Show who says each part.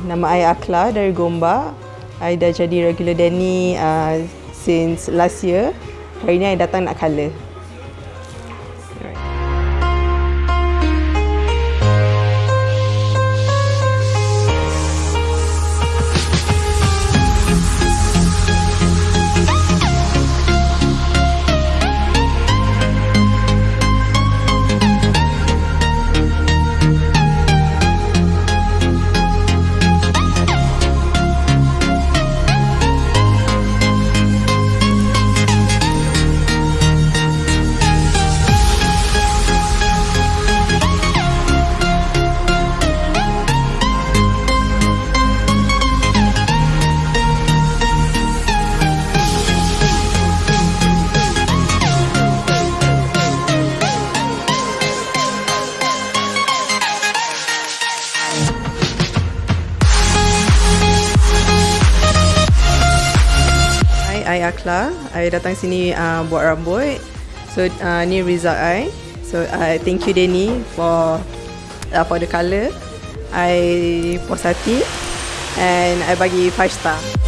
Speaker 1: Nama I Akla dari Gombak. I dah jadi regular Danny uh, since last year. Hari ni I datang nak colour. I Akla. I datang sini uh, buat rambut. So uh, ni result I. So I uh, thank you Denny for uh, for the colour. I puas hati and I bagi 5 star.